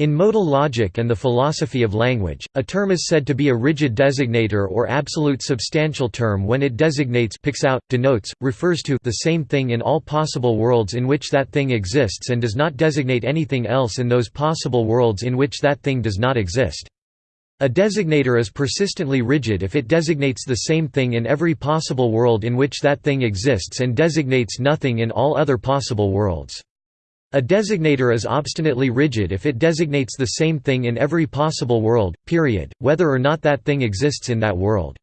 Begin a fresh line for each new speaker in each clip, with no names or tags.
In modal logic and the philosophy of language, a term is said to be a rigid designator or absolute substantial term when it designates picks out, denotes, refers to the same thing in all possible worlds in which that thing exists and does not designate anything else in those possible worlds in which that thing does not exist. A designator is persistently rigid if it designates the same thing in every possible world in which that thing exists and designates nothing in all other possible worlds. A designator is obstinately rigid if it designates the same thing in every possible world, period, whether or not that thing exists in that world.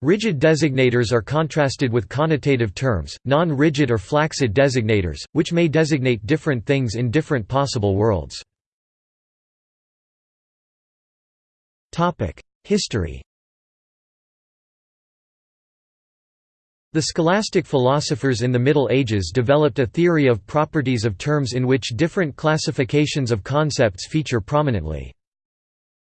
Rigid designators are contrasted with connotative terms, non-rigid or flaccid designators, which may designate different things in different possible worlds. History The scholastic philosophers in the Middle Ages developed a theory of properties of terms in which different classifications of concepts feature prominently.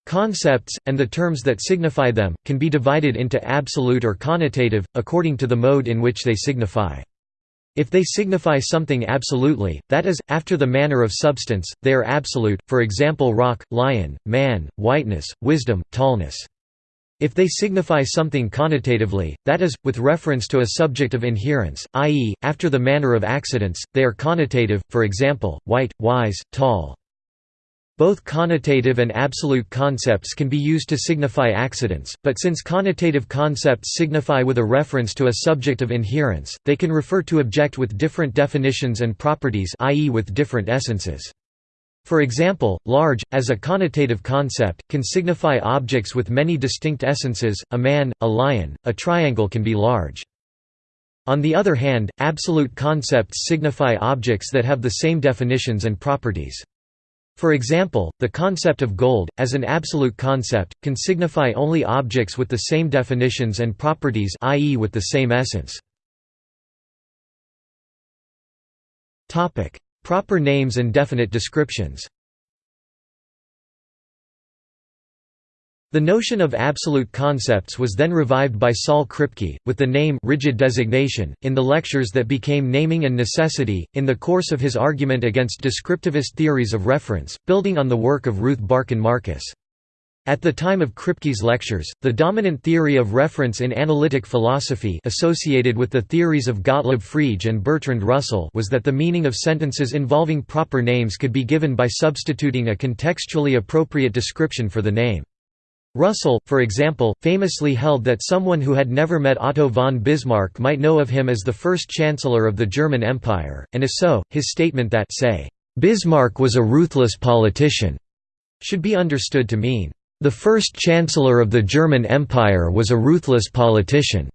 Concepts, and the terms that signify them, can be divided into absolute or connotative, according to the mode in which they signify. If they signify something absolutely, that is, after the manner of substance, they are absolute, for example rock, lion, man, whiteness, wisdom, tallness. If they signify something connotatively, that is, with reference to a subject of inherence, i.e., after the manner of accidents, they are connotative, for example, white, wise, tall. Both connotative and absolute concepts can be used to signify accidents, but since connotative concepts signify with a reference to a subject of inherence, they can refer to object with different definitions and properties i.e. with different essences. For example, large, as a connotative concept, can signify objects with many distinct essences, a man, a lion, a triangle can be large. On the other hand, absolute concepts signify objects that have the same definitions and properties. For example, the concept of gold, as an absolute concept, can signify only objects with the same definitions and properties i.e. with the same essence. Proper names and definite descriptions The notion of absolute concepts was then revived by Saul Kripke, with the name rigid designation, in the lectures that became Naming and Necessity, in the course of his argument against descriptivist theories of reference, building on the work of Ruth Barcan Marcus. At the time of Kripke's lectures, the dominant theory of reference in analytic philosophy associated with the theories of Gottlob Frege and Bertrand Russell was that the meaning of sentences involving proper names could be given by substituting a contextually appropriate description for the name. Russell, for example, famously held that someone who had never met Otto von Bismarck might know of him as the first chancellor of the German Empire, and if so, his statement that say, "'Bismarck was a ruthless politician' should be understood to mean, the first chancellor of the German Empire was a ruthless politician,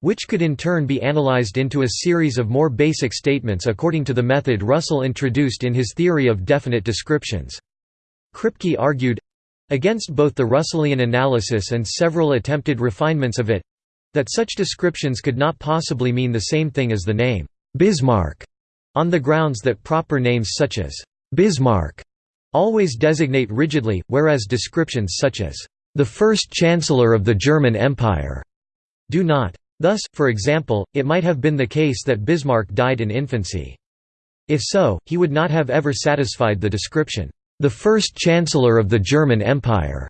which could in turn be analyzed into a series of more basic statements according to the method Russell introduced in his theory of definite descriptions. Kripke argued against both the Russellian analysis and several attempted refinements of it that such descriptions could not possibly mean the same thing as the name Bismarck, on the grounds that proper names such as Bismarck always designate rigidly, whereas descriptions such as, "...the first chancellor of the German Empire," do not. Thus, for example, it might have been the case that Bismarck died in infancy. If so, he would not have ever satisfied the description, "...the first chancellor of the German Empire,"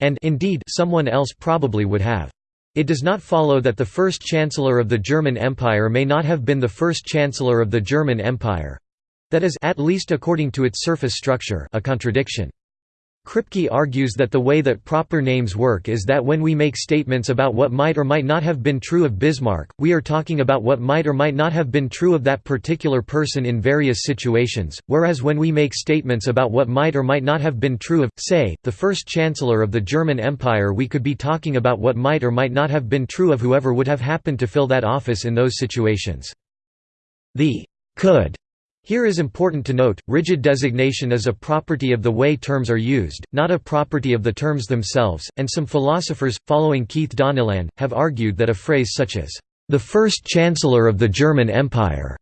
and indeed someone else probably would have. It does not follow that the first chancellor of the German Empire may not have been the first chancellor of the German Empire. That is at least according to its surface structure a contradiction. Kripke argues that the way that proper names work is that when we make statements about what might or might not have been true of Bismarck, we are talking about what might or might not have been true of that particular person in various situations, whereas when we make statements about what might or might not have been true of, say, the first chancellor of the German Empire we could be talking about what might or might not have been true of whoever would have happened to fill that office in those situations. The could here is important to note, rigid designation is a property of the way terms are used, not a property of the terms themselves, and some philosophers, following Keith Donnellan, have argued that a phrase such as, "...the first chancellor of the German Empire,"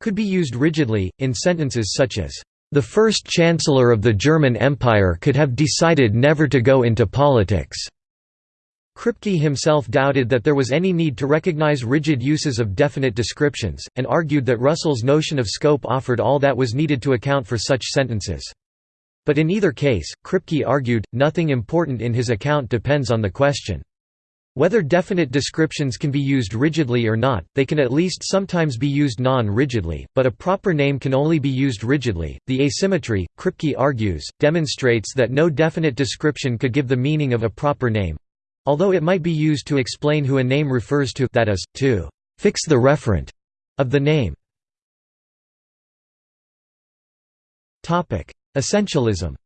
could be used rigidly, in sentences such as, "...the first chancellor of the German Empire could have decided never to go into politics." Kripke himself doubted that there was any need to recognize rigid uses of definite descriptions, and argued that Russell's notion of scope offered all that was needed to account for such sentences. But in either case, Kripke argued, nothing important in his account depends on the question. Whether definite descriptions can be used rigidly or not, they can at least sometimes be used non-rigidly, but a proper name can only be used rigidly. The asymmetry, Kripke argues, demonstrates that no definite description could give the meaning of a proper name although it might be used to explain who a name refers to that is, to fix the referent of the name. Essentialism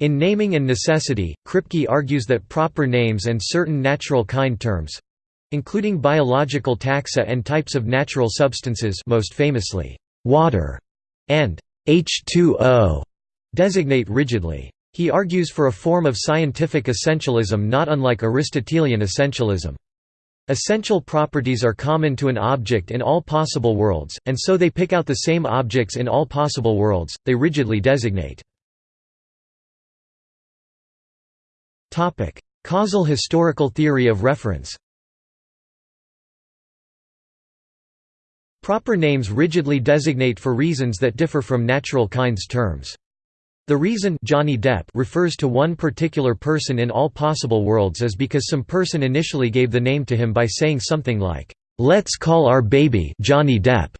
In Naming and Necessity, Kripke argues that proper names and certain natural kind terms—including biological taxa and types of natural substances most famously, water and H2O, designate rigidly. He argues for a form of scientific essentialism not unlike Aristotelian essentialism. Essential properties are common to an object in all possible worlds, and so they pick out the same objects in all possible worlds, they rigidly designate. Topic: Causal historical theory of reference Proper names rigidly designate for reasons that differ from natural kinds terms. The reason Johnny Depp refers to one particular person in all possible worlds is because some person initially gave the name to him by saying something like, "'Let's call our baby Johnny Depp'".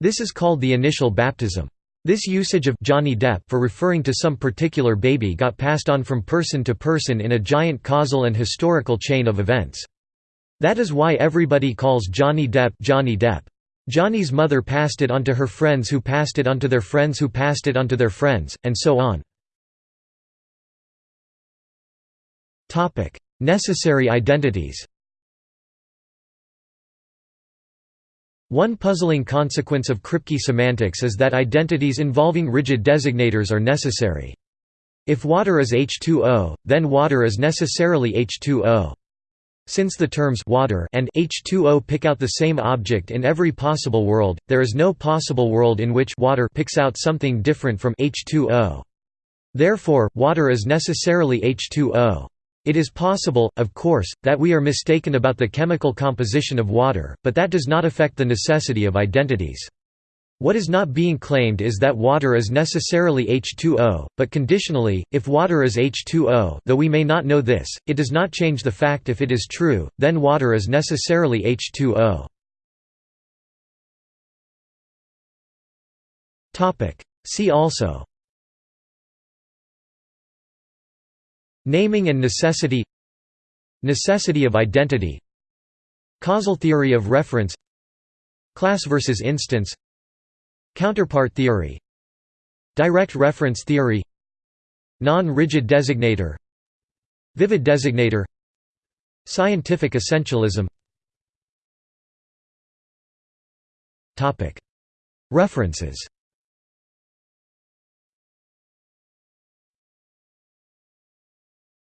This is called the initial baptism. This usage of Johnny Depp for referring to some particular baby got passed on from person to person in a giant causal and historical chain of events. That is why everybody calls Johnny Depp Johnny Depp. Johnny's mother passed it on to her friends who passed it on to their friends who passed it on to their friends, and so on. Necessary identities One puzzling consequence of Kripke semantics is that identities involving rigid designators are necessary. If water is H2O, then water is necessarily H2O. Since the terms water and H2O pick out the same object in every possible world, there is no possible world in which water picks out something different from H2O. Therefore, water is necessarily H2O. It is possible, of course, that we are mistaken about the chemical composition of water, but that does not affect the necessity of identities. What is not being claimed is that water is necessarily H2O, but conditionally, if water is H2O though we may not know this, it does not change the fact if it is true, then water is necessarily H2O. See also. Naming and necessity. Necessity of identity. Causal theory of reference. Class versus instance Counterpart theory Direct reference theory Non-rigid designator Vivid designator Scientific essentialism. References